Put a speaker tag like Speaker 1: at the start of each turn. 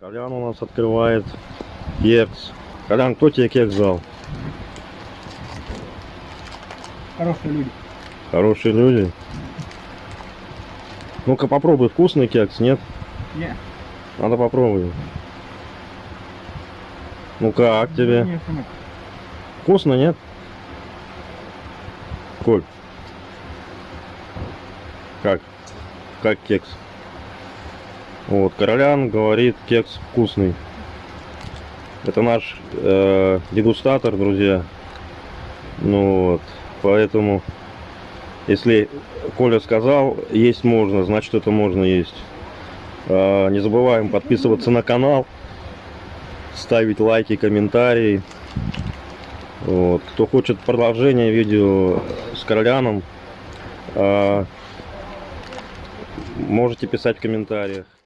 Speaker 1: Колян у нас открывает кекс. Колян, кто тебе кекс дал?
Speaker 2: Хорошие люди.
Speaker 1: Хорошие люди. Ну-ка попробуй, вкусный кекс, нет?
Speaker 2: Не.
Speaker 1: Надо попробовать. Ну как тебе?
Speaker 2: Не, сынок.
Speaker 1: Вкусно, нет? Коль. Как? Как кекс? Вот, Королян говорит, кекс вкусный. Это наш э, дегустатор, друзья. Ну вот, поэтому, если Коля сказал, есть можно, значит это можно есть. А, не забываем подписываться на канал, ставить лайки, комментарии. Вот. Кто хочет продолжение видео с Короляном, а, можете писать в комментариях.